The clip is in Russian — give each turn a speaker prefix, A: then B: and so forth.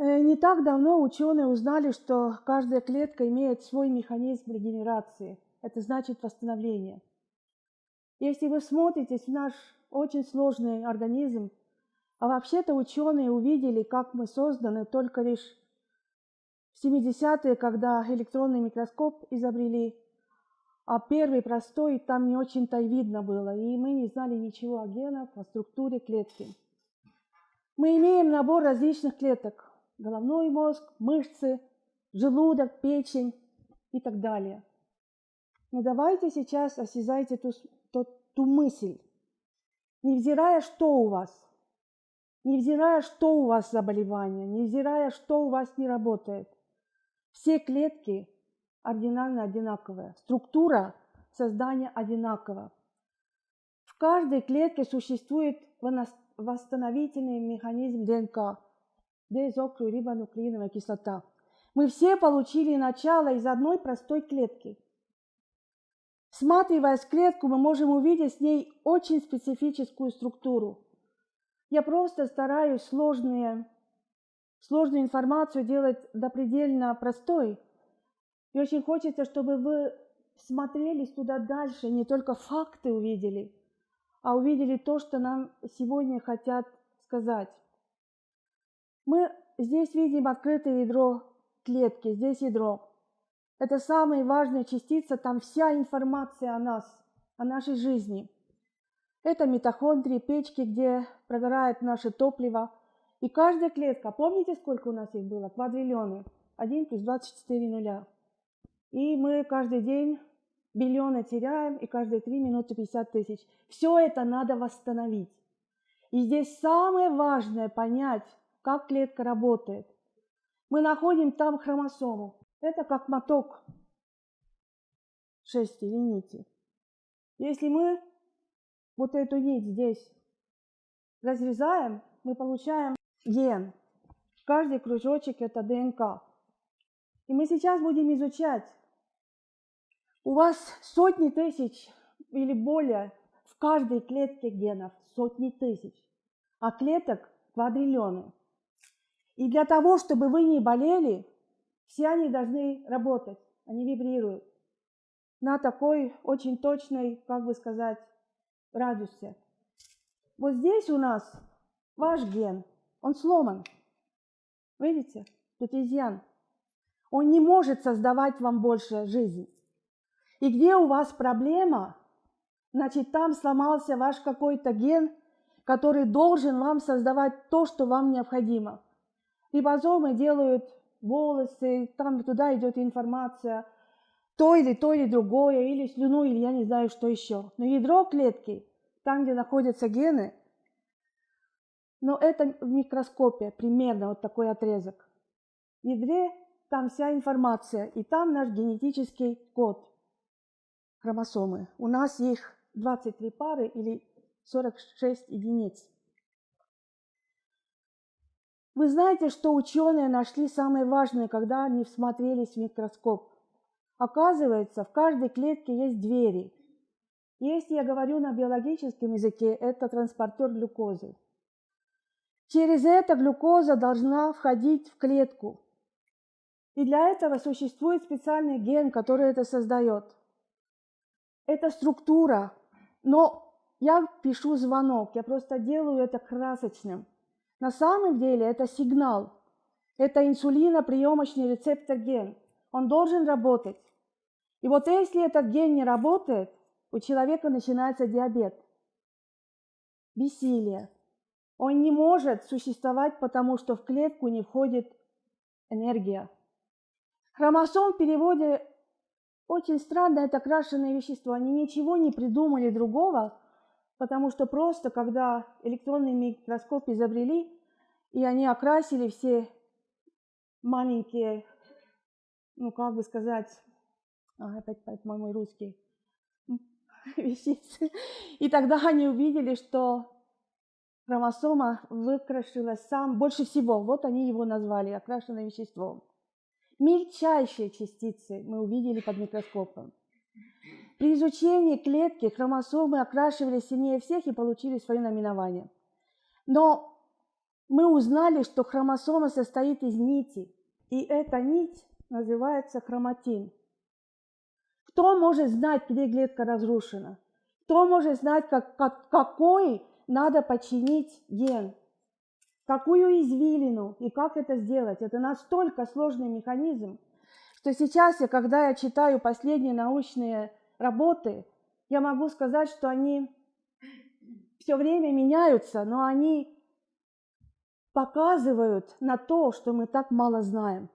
A: Э, не так давно ученые узнали, что каждая клетка имеет свой механизм регенерации. Это значит восстановление. Если вы смотритесь в наш очень сложный организм, а вообще-то ученые увидели, как мы созданы только лишь в 70-е, когда электронный микроскоп изобрели, а первый простой там не очень-то и видно было, и мы не знали ничего о генах, о структуре клетки. Мы имеем набор различных клеток – головной мозг, мышцы, желудок, печень и так далее. Но давайте сейчас осязайте ту, ту, ту мысль, невзирая, что у вас, невзирая, что у вас заболевание, невзирая, что у вас не работает, все клетки ординально одинаковые, структура создания одинакова. В каждой клетке существует восстановительный механизм ДНК, дезокрурибонуклеиновая кислота. Мы все получили начало из одной простой клетки. Всматриваясь клетку, мы можем увидеть с ней очень специфическую структуру. Я просто стараюсь сложные сложную информацию делать допредельно простой. И очень хочется, чтобы вы смотрелись туда дальше, не только факты увидели, а увидели то, что нам сегодня хотят сказать. Мы здесь видим открытое ядро клетки, здесь ядро. Это самая важная частица, там вся информация о нас, о нашей жизни. Это митохондрии, печки, где прогорает наше топливо – и каждая клетка, помните, сколько у нас их было? Квадриллионы. 1 плюс 24 нуля. И мы каждый день миллионы теряем, и каждые 3 минуты 50 тысяч. Все это надо восстановить. И здесь самое важное понять, как клетка работает. Мы находим там хромосому. Это как моток шести или нити. Если мы вот эту нить здесь разрезаем, мы получаем ген. Каждый кружочек – это ДНК. И мы сейчас будем изучать. У вас сотни тысяч или более в каждой клетке генов, сотни тысяч, а клеток квадриллионы. И для того, чтобы вы не болели, все они должны работать, они вибрируют на такой очень точной, как бы сказать, радиусе. Вот здесь у нас ваш ген – он сломан. Видите? Тут изъян. Он не может создавать вам больше жизнь. И где у вас проблема, значит, там сломался ваш какой-то ген, который должен вам создавать то, что вам необходимо. Рибозомы делают волосы, там туда идет информация, то или то или другое, или слюну, или я не знаю, что еще. Но ядро клетки, там, где находятся гены, но это в микроскопе примерно вот такой отрезок. В ядре там вся информация, и там наш генетический код, хромосомы. У нас их 23 пары или 46 единиц. Вы знаете, что ученые нашли самое важное, когда они всмотрелись в микроскоп. Оказывается, в каждой клетке есть двери. Если я говорю на биологическом языке, это транспортер глюкозы. Через это глюкоза должна входить в клетку. И для этого существует специальный ген, который это создает. Это структура. Но я пишу звонок, я просто делаю это красочным. На самом деле это сигнал. Это инсулиноприемочный рецептор ген. Он должен работать. И вот если этот ген не работает, у человека начинается диабет, бессилие, он не может существовать, потому что в клетку не входит энергия. Хромосом в переводе очень странно, это окрашенное вещество. Они ничего не придумали другого, потому что просто, когда электронный микроскоп изобрели, и они окрасили все маленькие, ну, как бы сказать, а, опять, опять мой русский, вещицы. И тогда они увидели, что хромосома выкрашилась сам больше всего. Вот они его назвали окрашенное вещество. Мельчайшие частицы мы увидели под микроскопом. При изучении клетки хромосомы окрашивались сильнее всех и получили свое наименование. Но мы узнали, что хромосома состоит из нити, и эта нить называется хроматин. Кто может знать, где клетка разрушена? Кто может знать, как, как, какой надо починить ген? Какую извилину и как это сделать? Это настолько сложный механизм, что сейчас, я, когда я читаю последние научные работы, я могу сказать, что они все время меняются, но они показывают на то, что мы так мало знаем.